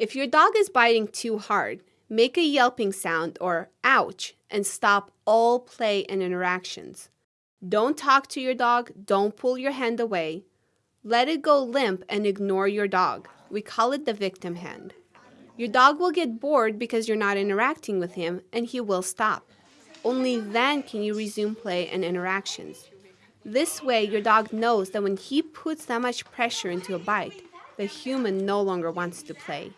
If your dog is biting too hard, make a yelping sound or ouch and stop all play and interactions. Don't talk to your dog, don't pull your hand away. Let it go limp and ignore your dog. We call it the victim hand. Your dog will get bored because you're not interacting with him and he will stop. Only then can you resume play and interactions. This way, your dog knows that when he puts that much pressure into a bite, the human no longer wants to play.